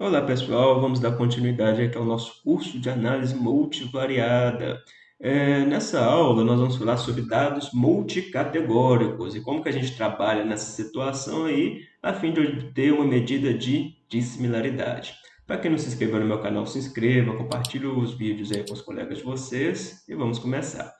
Olá pessoal, vamos dar continuidade aqui ao nosso curso de análise multivariada. É, nessa aula nós vamos falar sobre dados multicategóricos e como que a gente trabalha nessa situação aí a fim de obter uma medida de dissimilaridade. Para quem não se inscreveu no meu canal, se inscreva, compartilhe os vídeos aí com os colegas de vocês e vamos começar.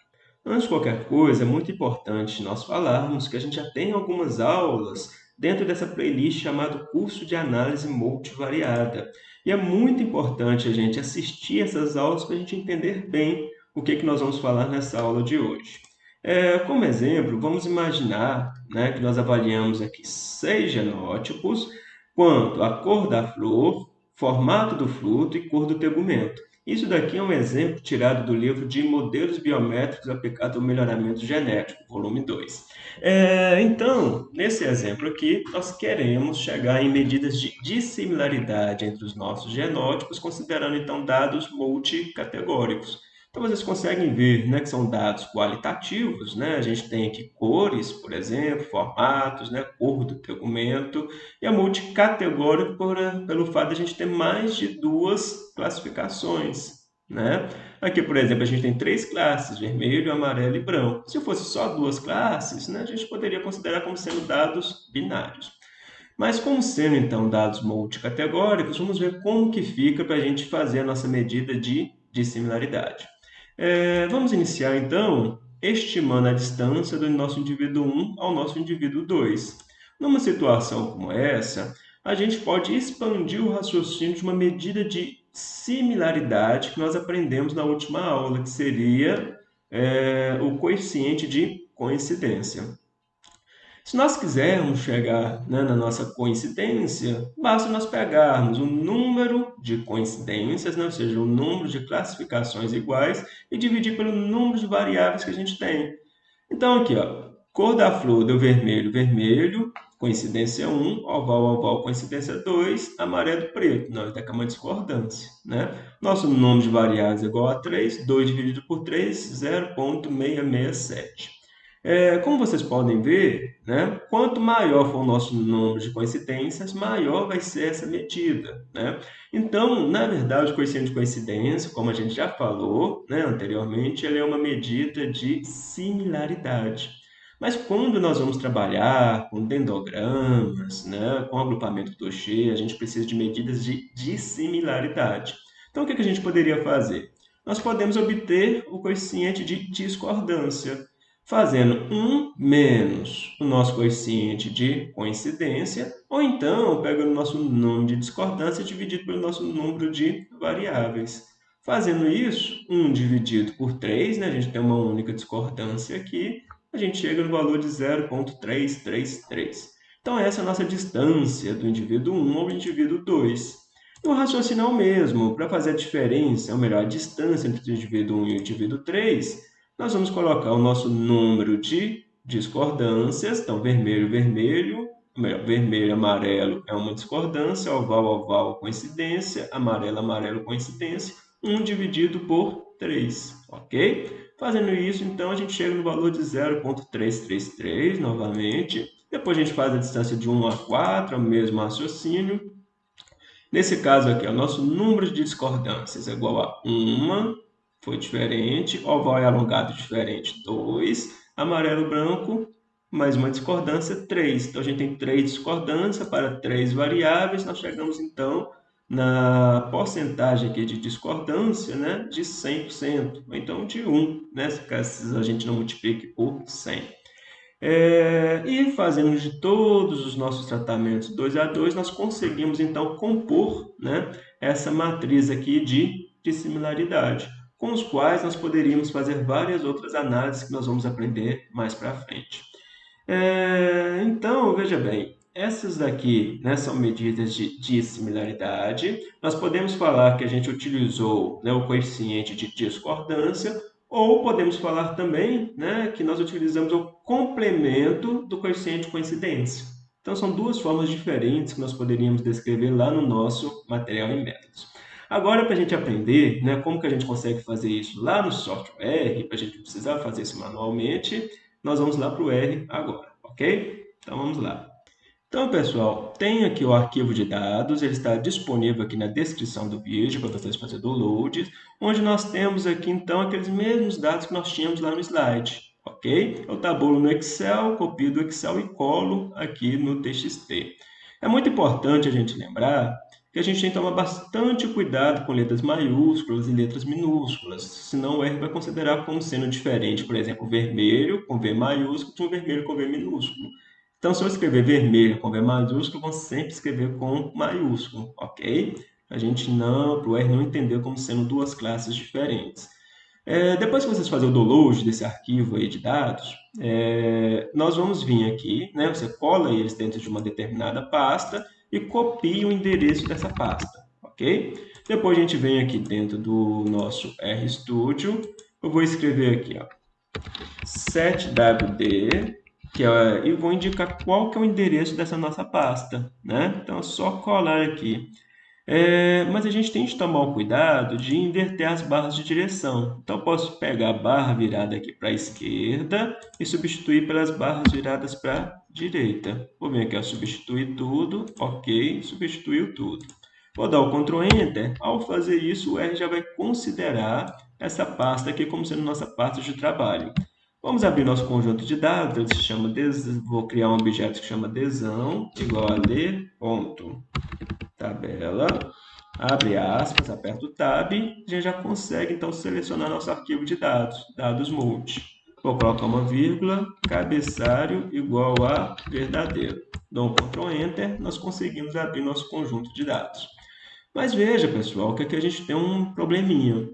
Antes de qualquer coisa, é muito importante nós falarmos que a gente já tem algumas aulas dentro dessa playlist chamada Curso de Análise Multivariada. E é muito importante a gente assistir essas aulas para a gente entender bem o que, que nós vamos falar nessa aula de hoje. É, como exemplo, vamos imaginar né, que nós avaliamos aqui seis genótipos quanto a cor da flor, formato do fruto e cor do tegumento. Isso daqui é um exemplo tirado do livro de Modelos Biométricos aplicados ao Melhoramento Genético, volume 2. É, então, nesse exemplo aqui, nós queremos chegar em medidas de dissimilaridade entre os nossos genótipos, considerando então dados multicategóricos. Então, vocês conseguem ver né, que são dados qualitativos, né? a gente tem aqui cores, por exemplo, formatos, né, cor do tegumento, e a multicategórico por, pelo fato de a gente ter mais de duas classificações. Né? Aqui, por exemplo, a gente tem três classes, vermelho, amarelo e branco. Se fosse só duas classes, né, a gente poderia considerar como sendo dados binários. Mas como sendo, então, dados multicategóricos, vamos ver como que fica para a gente fazer a nossa medida de dissimilaridade. É, vamos iniciar, então, estimando a distância do nosso indivíduo 1 ao nosso indivíduo 2. Numa situação como essa, a gente pode expandir o raciocínio de uma medida de similaridade que nós aprendemos na última aula, que seria é, o coeficiente de coincidência. Se nós quisermos chegar né, na nossa coincidência, basta nós pegarmos o número de coincidências, né, ou seja, o número de classificações iguais, e dividir pelo número de variáveis que a gente tem. Então, aqui, ó, cor da flor deu vermelho, vermelho, coincidência 1, oval, oval, coincidência 2, amarelo, preto. Nós temos uma discordância. Né? Nosso número de variáveis é igual a 3, 2 dividido por 3, 0,667. É, como vocês podem ver, né, quanto maior for o nosso número de coincidências, maior vai ser essa medida. Né? Então, na verdade, o coeficiente de coincidência, como a gente já falou né, anteriormente, ele é uma medida de similaridade. Mas quando nós vamos trabalhar com dendogramas, né, com agrupamento Touché, a gente precisa de medidas de dissimilaridade. Então, o que a gente poderia fazer? Nós podemos obter o coeficiente de discordância fazendo 1 menos o nosso coeficiente de coincidência, ou então pegando o nosso número de discordância dividido pelo nosso número de variáveis. Fazendo isso, 1 dividido por 3, né? a gente tem uma única discordância aqui, a gente chega no valor de 0,333. Então, essa é a nossa distância do indivíduo 1 ao indivíduo 2. E o raciocínio é o mesmo. Para fazer a diferença, ou melhor, a distância entre o indivíduo 1 e o indivíduo 3, nós vamos colocar o nosso número de discordâncias. Então, vermelho, vermelho, vermelho, amarelo é uma discordância, oval, oval, coincidência, amarelo, amarelo, coincidência, 1 dividido por 3, ok? Fazendo isso, então, a gente chega no valor de 0,333 novamente. Depois a gente faz a distância de 1 a 4, é o mesmo raciocínio. Nesse caso aqui, o nosso número de discordâncias é igual a 1 foi diferente, oval e alongado diferente, 2, amarelo branco, mais uma discordância, 3. Então, a gente tem três discordâncias para três variáveis, nós chegamos, então, na porcentagem aqui de discordância né, de 100%, ou então de 1, né, caso a gente não multiplique por 100. É, e fazendo de todos os nossos tratamentos 2 a 2, nós conseguimos, então, compor né, essa matriz aqui de, de similaridade com os quais nós poderíamos fazer várias outras análises que nós vamos aprender mais para frente. É, então, veja bem, essas daqui né, são medidas de dissimilaridade. Nós podemos falar que a gente utilizou né, o coeficiente de discordância, ou podemos falar também né, que nós utilizamos o complemento do coeficiente de coincidência. Então, são duas formas diferentes que nós poderíamos descrever lá no nosso material em métodos. Agora, para a gente aprender né, como que a gente consegue fazer isso lá no software, para a gente precisar fazer isso manualmente, nós vamos lá para o R agora, ok? Então, vamos lá. Então, pessoal, tem aqui o arquivo de dados, ele está disponível aqui na descrição do vídeo para vocês fazerem download, onde nós temos aqui, então, aqueles mesmos dados que nós tínhamos lá no slide, ok? Eu tabulo no Excel, copio do Excel e colo aqui no TXT. É muito importante a gente lembrar a gente tem que tomar bastante cuidado com letras maiúsculas e letras minúsculas, senão o R vai considerar como sendo diferente, por exemplo, vermelho com V maiúsculo de um vermelho com V minúsculo. Então, se eu escrever vermelho com V maiúsculo, vou sempre escrever com maiúsculo, ok? A gente não, para o R não entender como sendo duas classes diferentes. É, depois que vocês fazem o download desse arquivo aí de dados, é, nós vamos vir aqui, né? Você cola eles dentro de uma determinada pasta e copia o endereço dessa pasta, ok? Depois a gente vem aqui dentro do nosso RStudio, eu vou escrever aqui, ó, setwd que é, e vou indicar qual que é o endereço dessa nossa pasta, né? Então, é só colar aqui. É, mas a gente tem que tomar o cuidado de inverter as barras de direção. Então, eu posso pegar a barra virada aqui para a esquerda e substituir pelas barras viradas para direita. Vou vir aqui, ó, substituir tudo, ok, substituiu tudo. Vou dar o Ctrl Enter. Ao fazer isso, o R já vai considerar essa pasta aqui como sendo nossa pasta de trabalho. Vamos abrir nosso conjunto de dados, ele se chama des... vou criar um objeto que chama desão, igual a ler, ponto, tabela, abre aspas, aperta o tab, a gente já consegue então selecionar nosso arquivo de dados, dados multi. Vou colocar uma vírgula, cabeçalho igual a verdadeiro. Dou um Ctrl Enter, nós conseguimos abrir nosso conjunto de dados. Mas veja, pessoal, que aqui a gente tem um probleminha.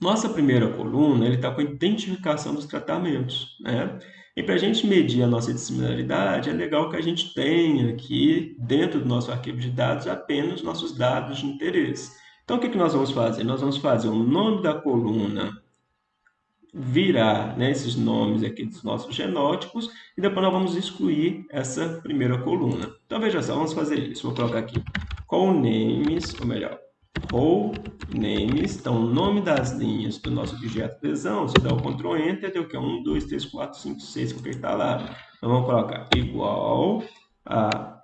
Nossa primeira coluna está com a identificação dos tratamentos. Né? E para a gente medir a nossa dissimilaridade, é legal que a gente tenha aqui, dentro do nosso arquivo de dados, apenas nossos dados de interesse. Então, o que, que nós vamos fazer? Nós vamos fazer o nome da coluna virar né, esses nomes aqui dos nossos genótipos e depois nós vamos excluir essa primeira coluna. Então, veja só, vamos fazer isso. Vou colocar aqui call names, ou melhor, ou names, então o nome das linhas do nosso objeto lesão, você dá o Ctrl Enter, deu que é 1, 2, 3, 4, 5, 6, porque está lá. Então vamos colocar igual a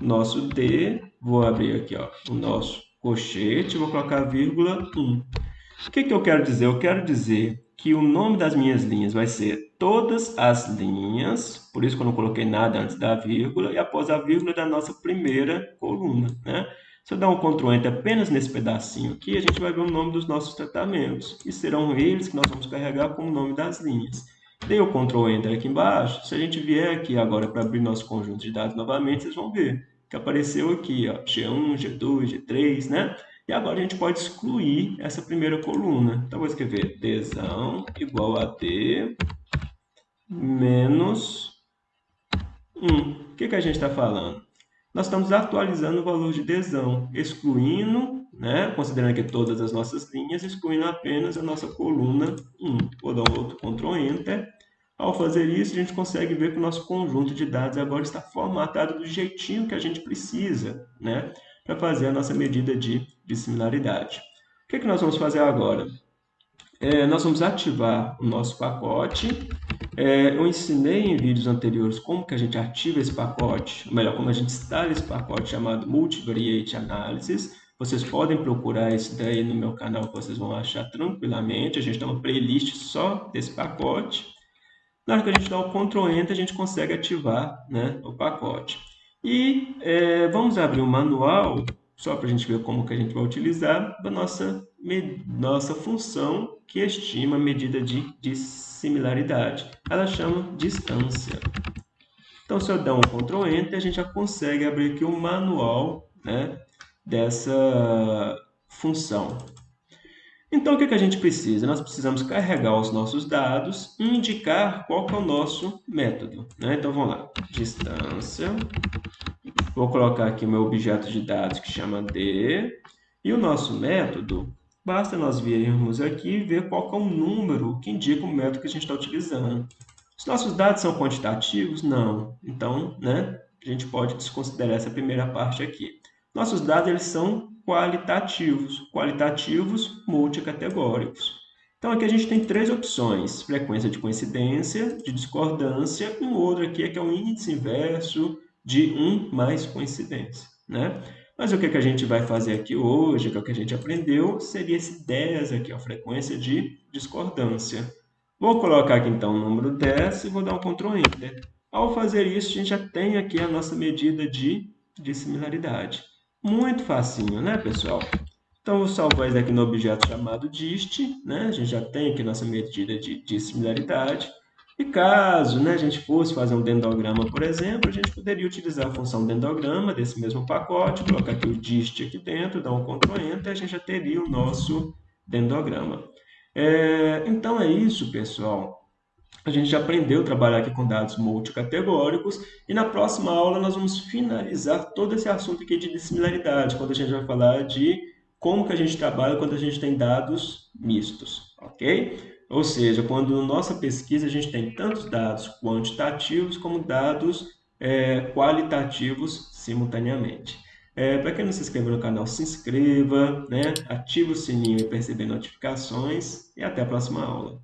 nosso D, vou abrir aqui ó, o nosso colchete, vou colocar vírgula 1. O que, que eu quero dizer? Eu quero dizer que o nome das minhas linhas vai ser todas as linhas, por isso que eu não coloquei nada antes da vírgula, e após a vírgula da nossa primeira coluna, né? Se eu dar um Ctrl Enter apenas nesse pedacinho aqui, a gente vai ver o nome dos nossos tratamentos. E serão eles que nós vamos carregar como nome das linhas. Dei o Ctrl Enter aqui embaixo. Se a gente vier aqui agora para abrir nosso conjunto de dados novamente, vocês vão ver que apareceu aqui, ó, G1, G2, G3, né? E agora a gente pode excluir essa primeira coluna. Então, vou escrever Dzão igual a D menos 1. O que, que a gente está falando? nós estamos atualizando o valor de desão, excluindo, né, considerando aqui todas as nossas linhas, excluindo apenas a nossa coluna 1. Vou dar um outro Ctrl Enter. Ao fazer isso, a gente consegue ver que o nosso conjunto de dados agora está formatado do jeitinho que a gente precisa, né, para fazer a nossa medida de, de similaridade. O que, é que nós vamos fazer agora? É, nós vamos ativar o nosso pacote é, eu ensinei em vídeos anteriores como que a gente ativa esse pacote, ou melhor, como a gente instala esse pacote chamado Multivariate Analysis. Vocês podem procurar isso daí no meu canal vocês vão achar tranquilamente. A gente tem uma playlist só desse pacote. Na hora que a gente dá o Ctrl Enter, a gente consegue ativar né, o pacote. E é, vamos abrir o manual, só para a gente ver como que a gente vai utilizar, da nossa, nossa função que estima a medida de, de similaridade. Ela chama distância. Então, se eu der um Ctrl Enter, a gente já consegue abrir aqui o manual né, dessa função. Então, o que, que a gente precisa? Nós precisamos carregar os nossos dados e indicar qual é o nosso método. Né? Então, vamos lá. Distância. Vou colocar aqui o meu objeto de dados que chama D. E o nosso método Basta nós virmos aqui e ver qual é o número que indica o método que a gente está utilizando. Os nossos dados são quantitativos? Não. Então, né, a gente pode desconsiderar essa primeira parte aqui. Nossos dados eles são qualitativos, qualitativos multicategóricos. Então, aqui a gente tem três opções, frequência de coincidência, de discordância, e um outro aqui é que é o índice inverso de 1 mais coincidência, né? Mas o que, que a gente vai fazer aqui hoje, que é o que a gente aprendeu, seria esse 10 aqui, a frequência de discordância. Vou colocar aqui, então, o número 10 e vou dar um Ctrl Enter. Ao fazer isso, a gente já tem aqui a nossa medida de, de similaridade. Muito facinho, né, pessoal? Então, vou salvar isso aqui no objeto chamado dist, né? A gente já tem aqui nossa medida de, de similaridade. E caso né, a gente fosse fazer um dendrograma, por exemplo, a gente poderia utilizar a função dendrograma desse mesmo pacote, colocar aqui o dist aqui dentro, dar um Ctrl Enter, a gente já teria o nosso dendrograma. É, então é isso, pessoal. A gente já aprendeu a trabalhar aqui com dados multicategóricos e na próxima aula nós vamos finalizar todo esse assunto aqui de dissimilaridade, quando a gente vai falar de como que a gente trabalha quando a gente tem dados mistos, ok? Ou seja, quando nossa pesquisa a gente tem tantos dados quantitativos como dados é, qualitativos simultaneamente. É, Para quem não se inscreveu no canal, se inscreva, né? ative o sininho para receber notificações e até a próxima aula.